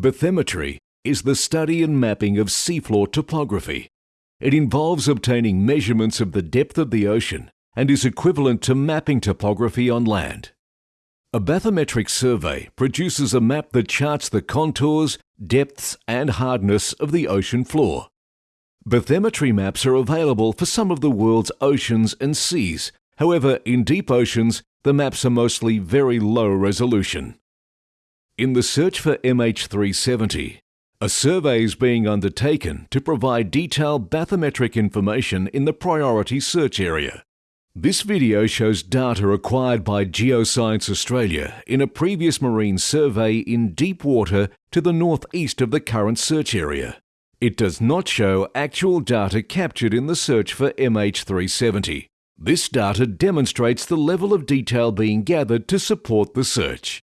Bathymetry is the study and mapping of seafloor topography. It involves obtaining measurements of the depth of the ocean and is equivalent to mapping topography on land. A bathymetric survey produces a map that charts the contours, depths and hardness of the ocean floor. Bathymetry maps are available for some of the world's oceans and seas. However, in deep oceans, the maps are mostly very low resolution. In the search for MH370, a survey is being undertaken to provide detailed bathymetric information in the priority search area. This video shows data acquired by Geoscience Australia in a previous marine survey in deep water to the northeast of the current search area. It does not show actual data captured in the search for MH370. This data demonstrates the level of detail being gathered to support the search.